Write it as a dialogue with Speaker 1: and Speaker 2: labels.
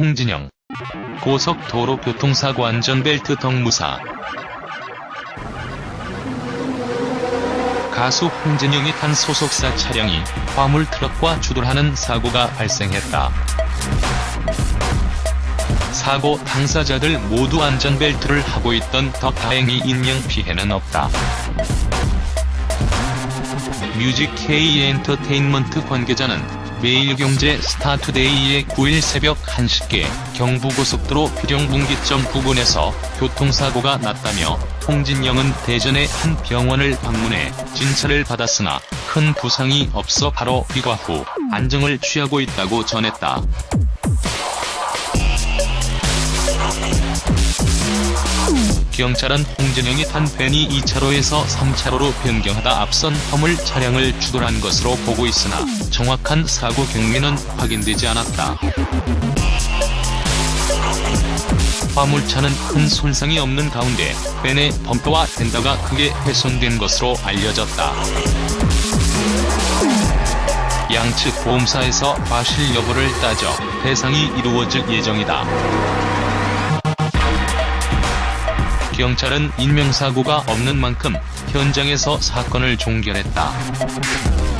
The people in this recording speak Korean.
Speaker 1: 홍진영 고속도로 교통사고 안전벨트 덕 무사 가수 홍진영이 탄 소속사 차량이 화물 트럭과 추돌하는 사고가 발생했다. 사고 당사자들 모두 안전벨트를 하고 있던 터 다행히 인명피해는 없다. 뮤직 K 엔터테인먼트 관계자는 매일경제 스타투데이의 9일 새벽 1시께 경부고속도로 비령분기점 부근에서 교통사고가 났다며 홍진영은 대전의 한 병원을 방문해 진찰을 받았으나 큰 부상이 없어 바로 귀가 후 안정을 취하고 있다고 전했다. 경찰은 홍진영이 탄 벤이 2차로에서 3차로로 변경하다 앞선 화물 차량을 추돌한 것으로 보고 있으나 정확한 사고 경위는 확인되지 않았다. 화물차는 큰 손상이 없는 가운데 벤의 범퍼와 펜더가 크게 훼손된 것으로 알려졌다. 양측 보험사에서 과실 여부를 따져 배상이 이루어질 예정이다. 경찰은 인명사고가 없는 만큼 현장에서 사건을 종결했다.